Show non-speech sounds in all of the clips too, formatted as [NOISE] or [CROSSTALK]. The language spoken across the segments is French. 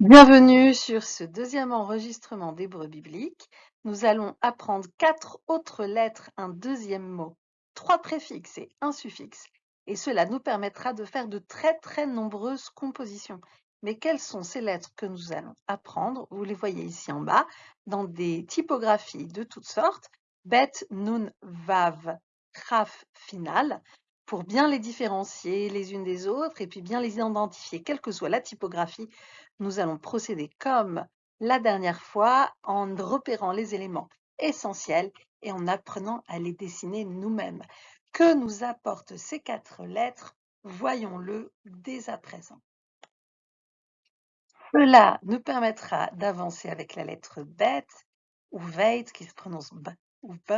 Bienvenue sur ce deuxième enregistrement d'Hébreu biblique. Nous allons apprendre quatre autres lettres, un deuxième mot, trois préfixes et un suffixe. Et cela nous permettra de faire de très très nombreuses compositions. Mais quelles sont ces lettres que nous allons apprendre? Vous les voyez ici en bas, dans des typographies de toutes sortes. Bet, Nun, Vav, Raf, Final pour bien les différencier les unes des autres et puis bien les identifier, quelle que soit la typographie, nous allons procéder comme la dernière fois en repérant les éléments essentiels et en apprenant à les dessiner nous-mêmes. Que nous apportent ces quatre lettres Voyons-le dès à présent. Cela nous permettra d'avancer avec la lettre bet ou veit qui se prononce b ou b,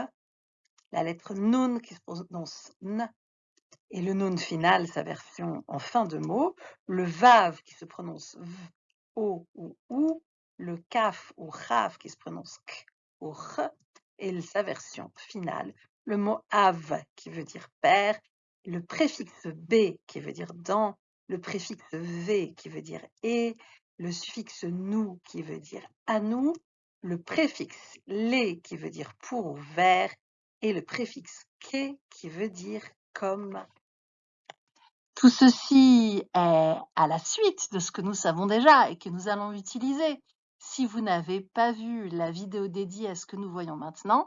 la lettre nun qui se prononce n et le nun final, sa version en fin de mot, le vav qui se prononce v, o ou ou, le kaf ou chaf qui se prononce k ou ch, et sa version finale, le mot av qui veut dire père, le préfixe b qui veut dire dans, le préfixe v qui veut dire et, le suffixe nous qui veut dire à nous, le préfixe les qui veut dire pour ou vers, et le préfixe que qui veut dire Tout ceci est à la suite de ce que nous savons déjà et que nous allons utiliser. Si vous n'avez pas vu la vidéo dédiée à ce que nous voyons maintenant,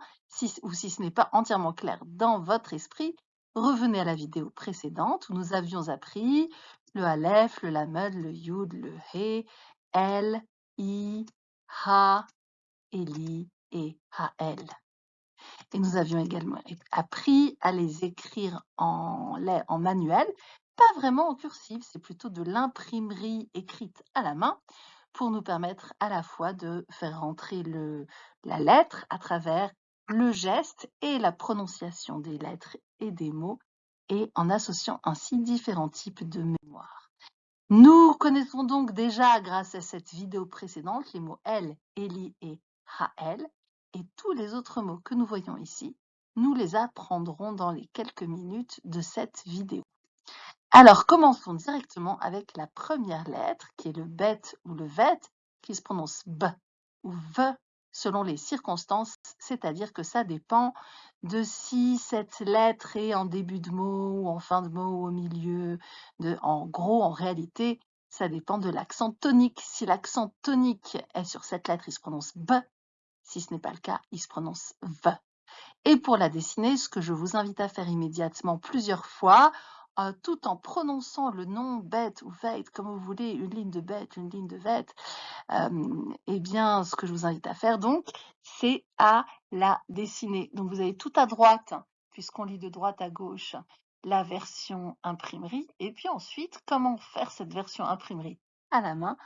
ou si ce n'est pas entièrement clair dans votre esprit, revenez à la vidéo précédente où nous avions appris le Aleph, le Lamed, le Yud, le He, El, I, Ha, Eli et Hael. Et nous avions également appris à les écrire en, manuel pas vraiment en cursive, c'est plutôt de l'imprimerie écrite à la main pour nous permettre à la fois de faire rentrer la lettre à travers le geste et la prononciation des lettres et des mots et en associant ainsi différents types de mémoire. Nous connaissons donc déjà, grâce à cette vidéo précédente, les mots elle, Eli et Hael et tous les autres mots que nous voyons ici. Nous les apprendrons dans les quelques minutes de cette vidéo. Alors, commençons directement avec la première lettre, qui est le bet ou le vet, qui se prononce b ou v selon les circonstances, c'est-à-dire que ça dépend de si cette lettre est en début de mot ou en fin de mot ou au milieu. En gros, en réalité, ça dépend de l'accent tonique. Si l'accent tonique est sur cette lettre, il se prononce b. Si ce n'est pas le cas, il se prononce v. Et pour la dessiner, ce que je vous invite à faire immédiatement plusieurs fois, euh, tout en prononçant le nom bête ou veit, comme vous voulez, une ligne de bête, une ligne de vête, eh bien, ce que je vous invite à faire, donc, c'est à la dessiner. Donc, vous avez tout à droite, puisqu'on lit de droite à gauche, la version imprimerie. Et puis ensuite, comment faire cette version imprimerie? À la main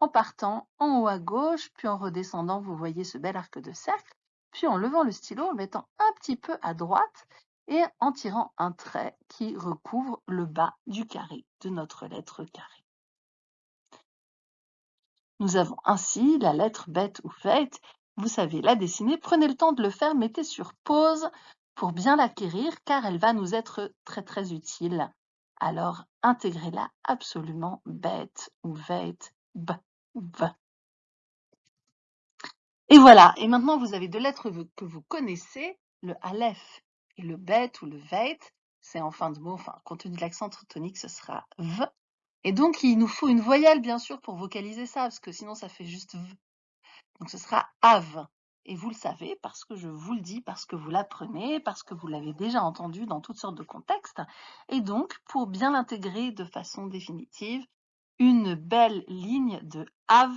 en partant en haut à gauche, puis en redescendant, vous voyez ce bel arc de cercle, puis en levant le stylo, en mettant un petit peu à droite, et en tirant un trait qui recouvre le bas du carré de notre lettre carré. Nous avons ainsi la lettre bête ou faite. Vous savez la dessiner. Prenez le temps de le faire. Mettez sur pause pour bien l'acquérir car elle va nous être très très utile. Alors intégrez-la absolument bête ou vête, b. Et voilà. Et maintenant vous avez deux lettres que vous connaissez, le aleph et le bet ou le veit, c'est en fin de mot, enfin, compte tenu de l'accent tonique, ce sera v. Et donc, il nous faut une voyelle, bien sûr, pour vocaliser ça, parce que sinon, ça fait juste v. Donc, ce sera av. Et vous le savez parce que je vous le dis, parce que vous l'apprenez, parce que vous l'avez déjà entendu dans toutes sortes de contextes. Et donc, pour bien l'intégrer de façon définitive, une belle ligne de av,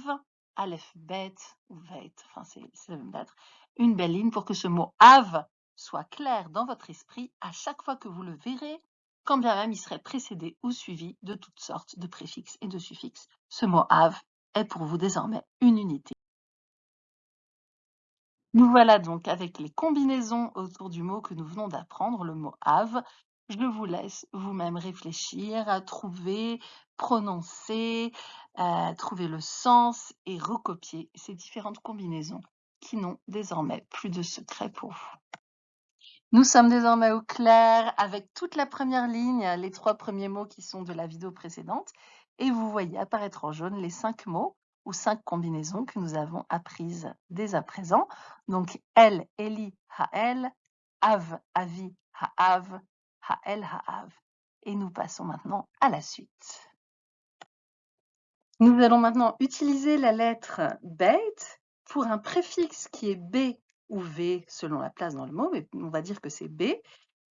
aleph, bet ou veit, enfin c'est la même lettre, une belle ligne pour que ce mot av soit clair dans votre esprit à chaque fois que vous le verrez, quand bien même il serait précédé ou suivi de toutes sortes de préfixes et de suffixes. Ce mot have est pour vous désormais une unité. Nous voilà donc avec les combinaisons autour du mot que nous venons d'apprendre, le mot have. Je vous laisse vous-même réfléchir, à trouver, prononcer, trouver le sens et recopier ces différentes combinaisons qui n'ont désormais plus de secret pour vous. Nous sommes désormais au clair avec toute la première ligne, les trois premiers mots qui sont de la vidéo précédente. Et vous voyez apparaître en jaune les cinq mots ou cinq combinaisons que nous avons apprises dès à présent. Donc, El, Eli, Ha'el, Av, Avi, Ha'av, Ha'av. Et nous passons maintenant à la suite. Nous allons maintenant utiliser la lettre bête pour un préfixe qui est B ou V selon la place dans le mot, mais on va dire que c'est B,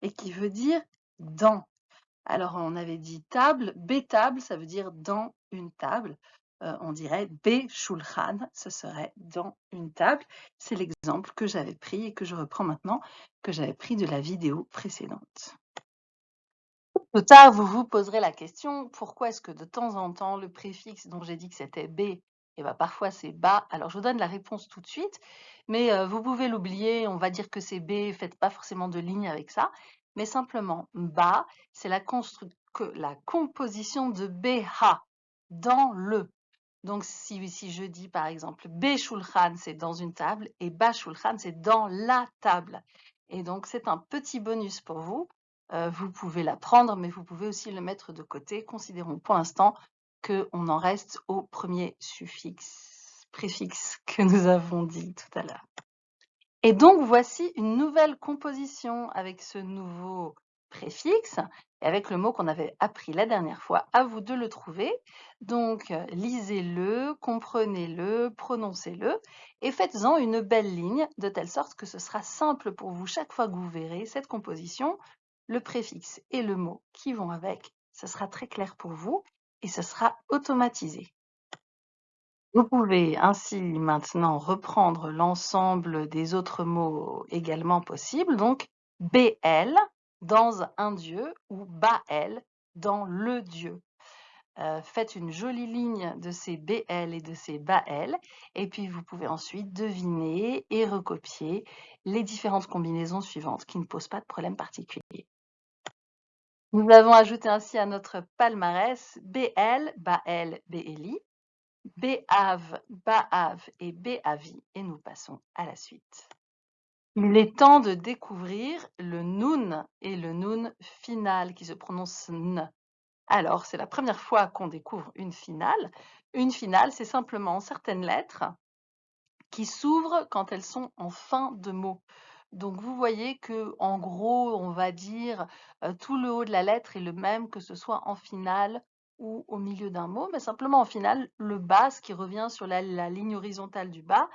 et qui veut dire dans. Alors on avait dit table, B table, ça veut dire dans une table. Euh, on dirait B shulchan, ce serait dans une table. C'est l'exemple que j'avais pris et que je reprends maintenant, que j'avais pris de la vidéo précédente. Plus tard, vous vous poserez la question, pourquoi est-ce que de temps en temps, le préfixe dont j'ai dit que c'était B, et eh ben, parfois c'est bas? Alors, je vous donne la réponse tout de suite, mais euh, vous pouvez l'oublier, on va dire que c'est B, faites pas forcément de ligne avec ça, mais simplement bas, c'est la, la composition de BH dans le. Donc, si, si je dis par exemple B shulchan, c'est dans une table, et Ba shulchan, c'est dans la table. Et donc, c'est un petit bonus pour vous vous pouvez la prendre, mais vous pouvez aussi le mettre de côté. Considérons pour l'instant qu'on en reste au premier suffixe, préfixe que nous avons dit tout à l'heure. Et donc, voici une nouvelle composition avec ce nouveau préfixe et avec le mot qu'on avait appris la dernière fois. À vous de le trouver. Donc, lisez-le, comprenez-le, prononcez-le et faites-en une belle ligne de telle sorte que ce sera simple pour vous chaque fois que vous verrez cette composition le préfixe et le mot qui vont avec, ce sera très clair pour vous et ce sera automatisé. Vous pouvez ainsi maintenant reprendre l'ensemble des autres mots également possibles, donc BL dans un dieu ou Bael dans le dieu. Euh, faites une jolie ligne de ces BL et de ces Bael et puis vous pouvez ensuite deviner et recopier les différentes combinaisons suivantes qui ne posent pas de problème particulier. Nous avons ajouté ainsi à notre palmarès BL, Bael, BLI, BAV, Baav et BAVI et nous passons à la suite. Il est temps de découvrir le Nun et le Nun final qui se prononce N. Alors, c'est la première fois qu'on découvre une finale. Une finale, c'est simplement certaines lettres qui s'ouvrent quand elles sont en fin de mot. Donc vous voyez que en gros, on va dire tout le haut de la lettre est le même que ce soit en finale ou au milieu d'un mot, mais simplement en finale, le bas, ce qui revient sur la, ligne horizontale du bas,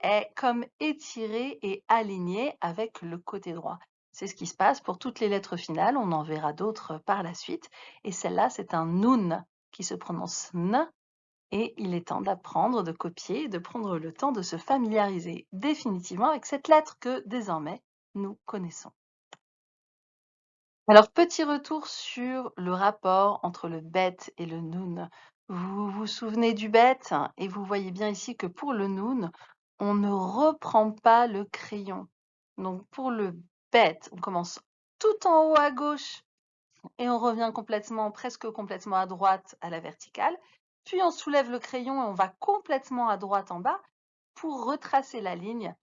est comme étiré et aligné avec le côté droit. C'est ce qui se passe pour toutes les lettres finales, on en verra d'autres par la suite. Et celle-là, c'est un nun qui se prononce n et il est temps d'apprendre, de copier, de prendre le temps de se familiariser définitivement avec cette lettre que désormais nous connaissons. Alors, petit retour sur le rapport entre le bet et le noun. Vous vous souvenez du bet et vous voyez bien ici que pour le noun, on ne reprend pas le crayon. Donc pour le bet, on commence tout en haut à gauche et on revient complètement, presque complètement à droite à la verticale. Puis on soulève le crayon et on va complètement à droite en bas pour retracer la ligne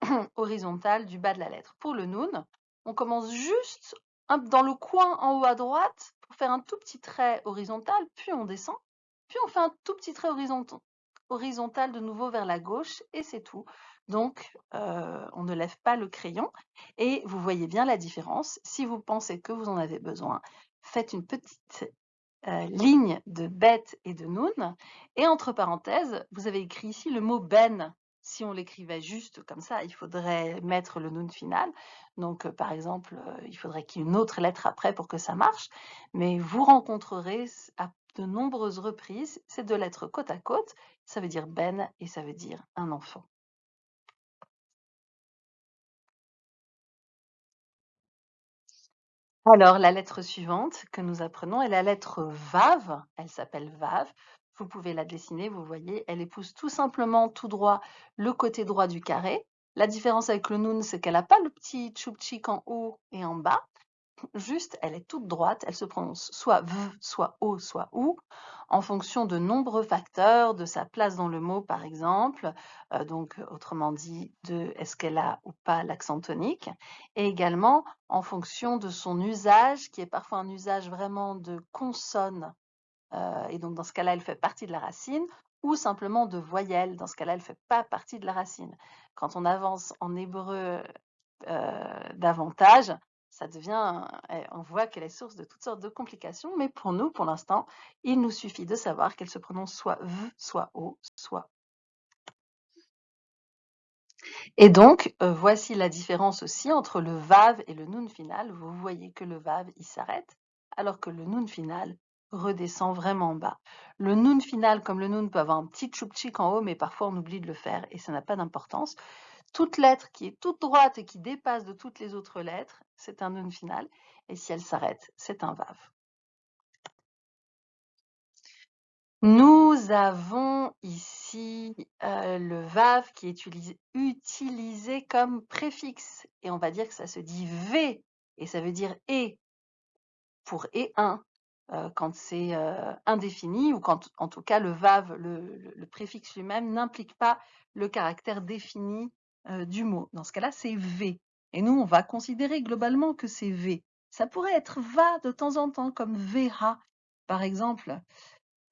[CLEARS THROAT] horizontale du bas de la lettre. Pour le noun, on commence juste dans le coin en haut à droite pour faire un tout petit trait horizontal, puis on descend, puis on fait un tout petit trait horizontal, de nouveau vers la gauche et c'est tout. Donc, euh, on ne lève pas le crayon et vous voyez bien la différence. Si vous pensez que vous en avez besoin, faites une petite euh, ligne de bête et de noun. Et entre parenthèses, vous avez écrit ici le mot ben. Si on l'écrivait juste comme ça, il faudrait mettre le noun final. Donc, euh, par exemple, euh, il faudrait qu'il y ait une autre lettre après pour que ça marche. Mais vous rencontrerez à de nombreuses reprises ces deux lettres côte à côte. Ça veut dire ben et ça veut dire un enfant. Alors, la lettre suivante que nous apprenons est la lettre Vav. Elle s'appelle Vav. Vous pouvez la dessiner, vous voyez, elle épouse tout simplement tout droit le côté droit du carré. La différence avec le Nun, c'est qu'elle n'a pas le petit tchoupchik en haut et en bas. Juste, elle est toute droite, elle se prononce soit V, soit O, soit OU, en fonction de nombreux facteurs, de sa place dans le mot par exemple, euh, donc autrement dit de est-ce qu'elle a ou pas l'accent tonique, et également en fonction de son usage, qui est parfois un usage vraiment de consonne, euh, et donc dans ce cas-là, elle fait partie de la racine, ou simplement de voyelles. Dans ce cas-là, elle ne fait pas partie de la racine. Quand on avance en hébreu euh, davantage, ça devient, eh, on voit qu'elle est source de toutes sortes de complications, mais pour nous, pour l'instant, il nous suffit de savoir qu'elle se prononce soit V, soit O, soit et donc, euh, voici la différence aussi entre le vav et le nun final. Vous voyez que le vav, il s'arrête, alors que le nun final redescend vraiment bas. Le nun final, comme le nun, peut avoir un petit tchoupchik en haut, mais parfois on oublie de le faire et ça n'a pas d'importance. Toute lettre qui est toute droite et qui dépasse de toutes les autres lettres, c'est un nun final. Et si elle s'arrête, c'est un vav. Nous avons ici euh, le vav qui est utilisé, comme préfixe et on va dire que ça se dit v et ça veut dire et pour et un euh, quand c'est euh, indéfini ou quand en tout cas le vav, le, préfixe lui-même n'implique pas le caractère défini du mot. Dans ce cas-là, c'est v. Et nous, on va considérer globalement que c'est v. Ça pourrait être va de temps en temps comme vha. Par exemple,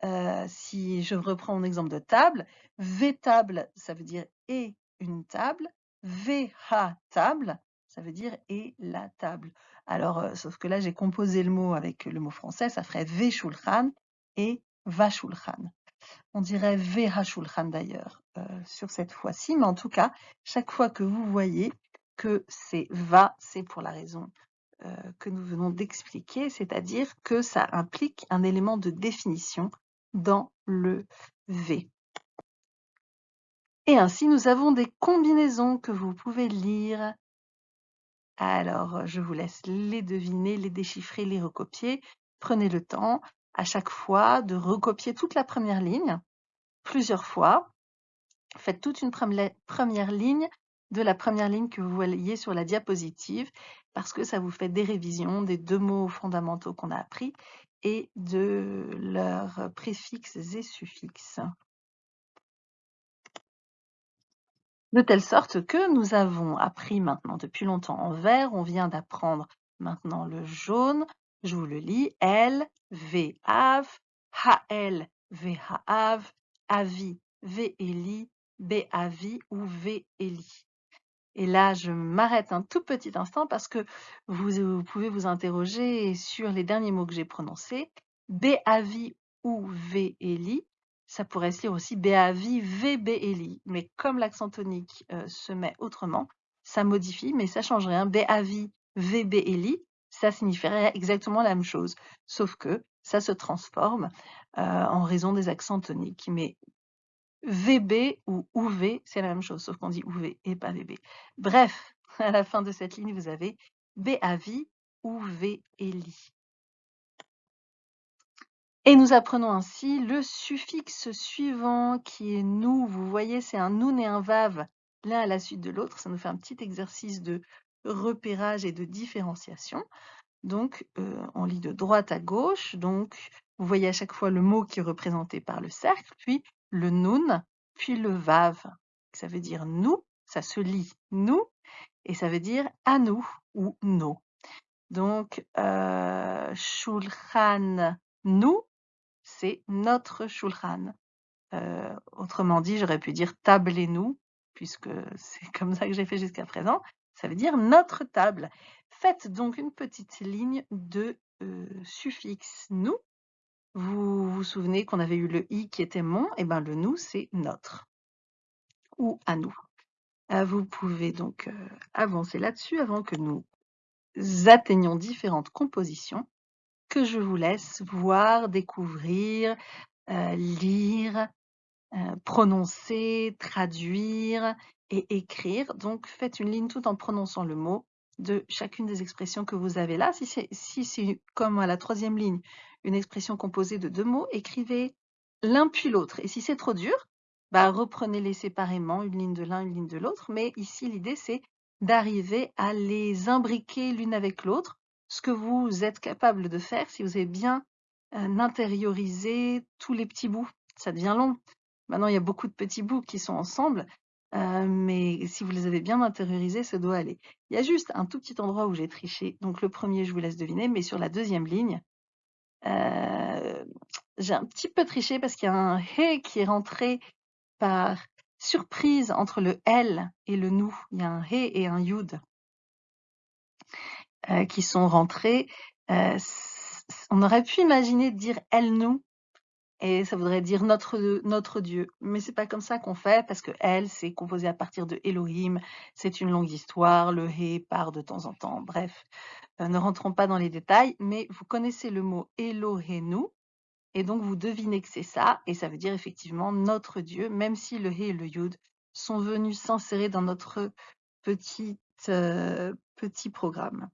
euh, si je reprends mon exemple de table, V-table, ça veut dire et une table. VH table, ça veut dire et la table. Alors, euh, sauf que là, j'ai composé le mot avec le mot français, ça ferait V shulchan et va shulchan. On dirait VH shulchan d'ailleurs euh, sur cette fois-ci, mais en tout cas, chaque fois que vous voyez que c'est va, c'est pour la raison que nous venons d'expliquer, c'est-à-dire que ça implique un élément de définition dans le V. Et ainsi, nous avons des combinaisons que vous pouvez lire. Alors, je vous laisse les deviner, les déchiffrer, les recopier. Prenez le temps à chaque fois de recopier toute la première ligne plusieurs fois. Faites toute une première ligne de la première ligne que vous voyez sur la diapositive parce que ça vous fait des révisions des deux mots fondamentaux qu'on a appris et de leurs préfixes et suffixes. De telle sorte que nous avons appris maintenant depuis longtemps en vert, on vient d'apprendre maintenant le jaune. Je vous le lis. L, V, AV, HL, V, HAV, AVI, V, ELI, B, AVI ou V, ELI. Et là, je m'arrête un tout petit instant parce que vous, pouvez vous interroger sur les derniers mots que j'ai prononcés. Béavi ou Véli, ça pourrait se lire aussi Béavi, Vbéli. Mais comme l'accent tonique euh, se met autrement, ça modifie, mais ça change rien. Béavi, Vbéli, ça signifierait exactement la même chose, sauf que ça se transforme euh, en raison des accents toniques. Mais VB ou UV, c'est la même chose, sauf qu'on dit UV et pas VB. Bref, à la fin de cette ligne, vous avez BAVI ou VELI. Et nous apprenons ainsi le suffixe suivant qui est nous. Vous voyez, c'est un nun et un vav l'un à la suite de l'autre. Ça nous fait un petit exercice de repérage et de différenciation. Donc, euh, on lit de droite à gauche. Donc, vous voyez à chaque fois le mot qui est représenté par le cercle, puis le nun, puis le vav. Ça veut dire nous, ça se lit nous, et ça veut dire à nous ou nos. Donc, euh, shulchan nous, c'est notre shulchan. Euh, autrement dit, j'aurais pu dire tablez-nous, puisque [LAUGHS] c'est comme ça que j'ai fait jusqu'à présent. Ça veut dire notre table. Faites donc une petite ligne de euh, suffixe nous vous vous souvenez qu'on avait eu le i qui était mon, et ben le nous c'est notre ou à nous. Euh, vous pouvez donc euh, avancer là-dessus avant que nous atteignions différentes compositions que je vous laisse voir, découvrir, euh, lire, prononcer, traduire et écrire. Donc faites une ligne tout en prononçant le mot de chacune des expressions que vous avez là. Si c'est comme à la troisième ligne, une expression composée de deux mots, écrivez l'un puis l'autre. Et si c'est trop dur, bah, reprenez-les séparément, une ligne de l'un, une ligne de l'autre. Mais ici, l'idée, c'est d'arriver à les imbriquer l'une avec l'autre, ce que vous êtes capable de faire si vous avez bien euh, intériorisé tous les petits bouts. Ça devient long. Maintenant, il y a beaucoup de petits bouts qui sont ensemble, euh, mais si vous les avez bien intériorisés, ça doit aller. Il y a juste un tout petit endroit où j'ai triché. Donc le premier, je vous laisse deviner, mais sur la deuxième ligne, Euh, j'ai un petit peu triché parce qu'il y a un He qui est rentré par surprise entre le L et le nous. Il y a un He et un Yud euh, qui sont rentrés. On aurait pu imaginer dire elle nous et ça voudrait dire notre Dieu, mais c'est pas comme ça qu'on fait parce que elle c'est composé à partir de Elohim, c'est une longue histoire, le He part de temps en temps. Bref, euh, ne rentrons pas dans les détails, mais vous connaissez le mot Elohenu et donc vous devinez que c'est ça et ça veut dire effectivement notre Dieu, même si le He et le Yud sont venus s'insérer dans notre petite, petit programme.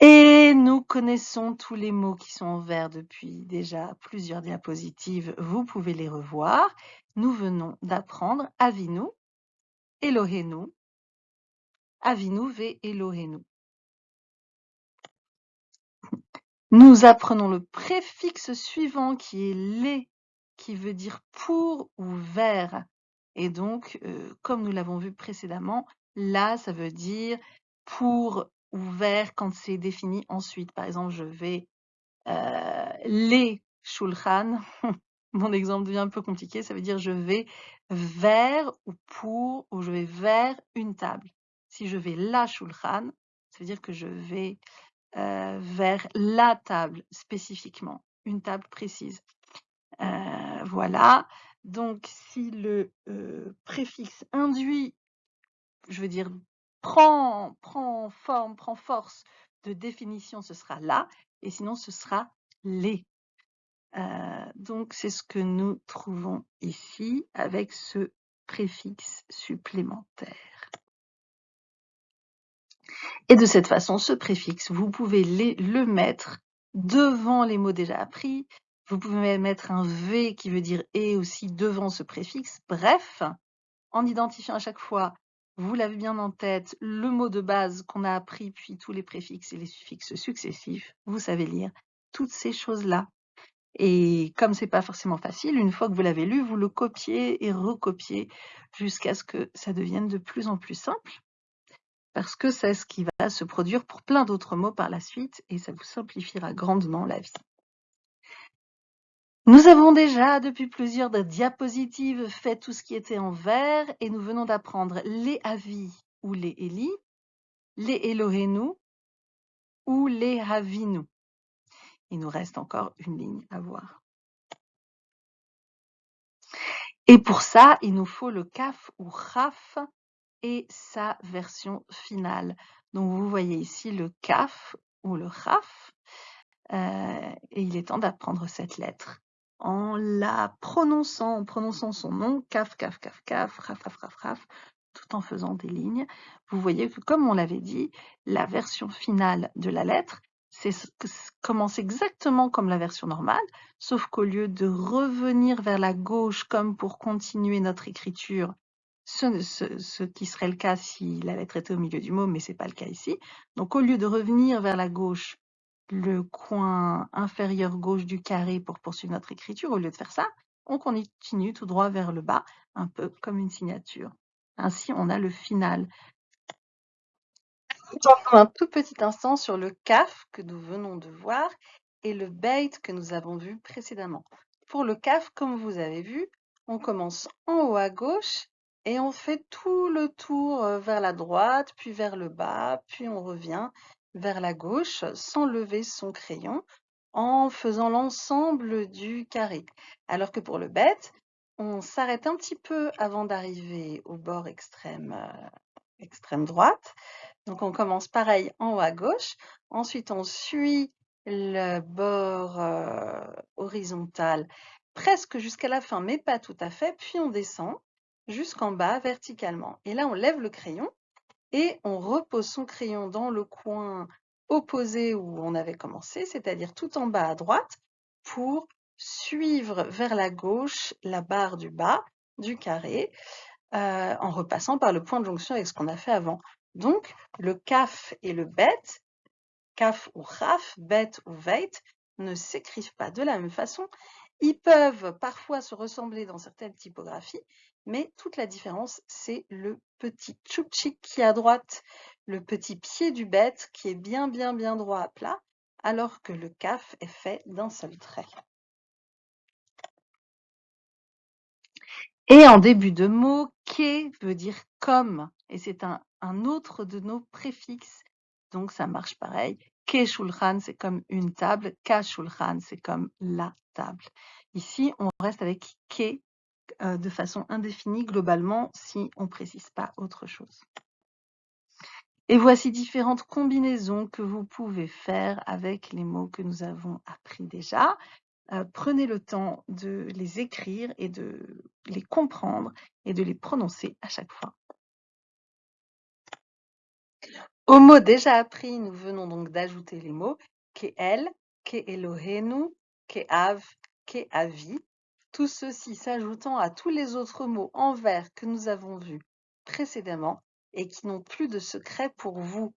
Et nous connaissons tous les mots qui sont en vert depuis déjà plusieurs diapositives. Vous pouvez les revoir. Nous venons d'apprendre Avinu, Elohenu, Avinu ve Elohenu. Nous apprenons le préfixe suivant qui est les, qui veut dire pour ou vers. Et donc, euh, comme nous l'avons vu précédemment, là, ça veut dire pour ouvert quand c'est défini ensuite. Par exemple, je vais euh, les shulchan. [LAUGHS] Mon exemple devient un peu compliqué. Ça veut dire je vais vers ou pour ou je vais vers une table. Si je vais la shulchan, ça veut dire que je vais euh, vers la table spécifiquement, une table précise. Euh, voilà. Donc, si le préfixe induit, je veux dire prend, forme, prend force de définition, ce sera là, et sinon ce sera les. Euh, donc c'est ce que nous trouvons ici avec ce préfixe supplémentaire. Et de cette façon, ce préfixe, vous pouvez le mettre devant les mots déjà appris. Vous pouvez mettre un V qui veut dire et aussi devant ce préfixe. Bref, en identifiant à chaque fois vous l'avez bien en tête, le mot de base qu'on a appris, puis tous les préfixes et les suffixes successifs, vous savez lire toutes ces choses-là. Et comme c'est pas forcément facile, une fois que vous l'avez lu, vous le copiez et recopiez jusqu'à ce que ça devienne de plus en plus simple. Parce que c'est ce qui va se produire pour plein d'autres mots par la suite et ça vous simplifiera grandement la vie. Nous avons déjà, depuis plusieurs diapositives, fait tout ce qui était en vert et nous venons d'apprendre les avis ou les Eli, les Elohenu ou les Havinu. Il nous reste encore une ligne à voir. Et pour ça, il nous faut le Kaf ou Raf et sa version finale. Donc vous voyez ici le Kaf ou le Raf. Euh, et il est temps d'apprendre cette lettre en la prononçant, en prononçant son nom, caf, caf, caf, caf, raf, raf, raf, raf, tout en faisant des lignes. Vous voyez que, comme on l'avait dit, la version finale de la lettre commence exactement comme la version normale, sauf qu'au lieu de revenir vers la gauche comme pour continuer notre écriture, ce, ce, qui serait le cas si la lettre était au milieu du mot, mais c'est pas le cas ici. Donc au lieu de revenir vers la gauche le coin inférieur gauche du carré pour poursuivre notre écriture. Au lieu de faire ça, on continue tout droit vers le bas, un peu comme une signature. Ainsi, on a le final. Un tout petit instant sur le CAF que nous venons de voir et le bait que nous avons vu précédemment. Pour le CAF, comme vous avez vu, on commence en haut à gauche et on fait tout le tour euh, vers la droite, puis vers le bas, puis on revient vers la gauche sans lever son crayon en faisant l'ensemble du carré. Alors que pour le bête, on s'arrête un petit peu avant d'arriver au bord extrême, euh, droite. Donc on commence pareil en haut à gauche. Ensuite, on suit le bord euh, horizontal presque jusqu'à la fin, mais pas tout à fait. Puis on descend jusqu'en bas verticalement. Et là, on lève le crayon et on repose son crayon dans le coin opposé où on avait commencé, c'est-à-dire tout en bas à droite, pour suivre vers la gauche la barre du bas du carré, euh, en repassant par le point de jonction avec ce qu'on a fait avant. Donc, le kaf et le bet, kaf ou raf, bet ou veit, ne s'écrivent pas de la même façon Ils peuvent parfois se ressembler dans certaines typographies, mais toute la différence, c'est le petit tchoupchik qui est à droite, le petit pied du bête qui est bien, bien, bien droit à plat, alors que le kaf est fait d'un seul trait. Et en début de mot, ke veut dire comme, et c'est un, un autre de nos préfixes. Donc ça marche pareil. Ke shulchan, c'est comme une table. Ka shulchan, c'est comme la table. Ici, on reste avec ke euh, de façon indéfinie globalement si on ne précise pas autre chose. Et voici différentes combinaisons que vous pouvez faire avec les mots que nous avons appris déjà. Euh, prenez le temps de les écrire et de les comprendre et de les prononcer à chaque fois. Aux mots déjà appris, nous venons donc d'ajouter les mots Ke'el, Ke'elohenu, Ke'av, Ke'avi, tout ceci s'ajoutant à tous les autres mots en vers que nous avons vus précédemment et qui n'ont plus de secret pour vous.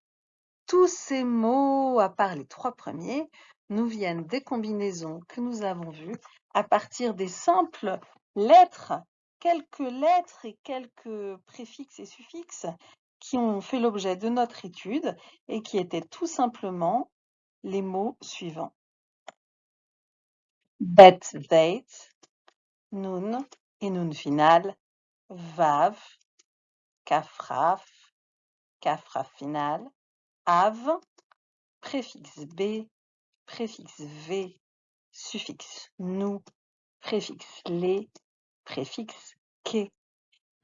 Tous ces mots, à part les trois premiers, nous viennent des combinaisons que nous avons vues à partir des simples lettres, quelques lettres et quelques préfixes et suffixes qui ont fait l'objet de notre étude et qui étaient tout simplement les mots suivants. Bet, date, nun et nun final, vav, kafraf, kafraf final, av, préfixe b, préfixe v, suffixe nous, préfixe les, préfixe que.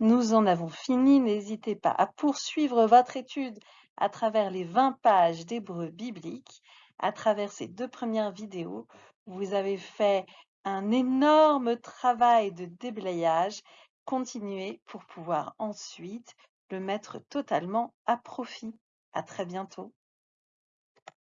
Nous en avons fini, n'hésitez pas à poursuivre votre étude à travers les 20 pages d'hébreu biblique. À travers ces deux premières vidéos, vous avez fait un énorme travail de déblayage. Continuez pour pouvoir ensuite le mettre totalement à profit. À très bientôt.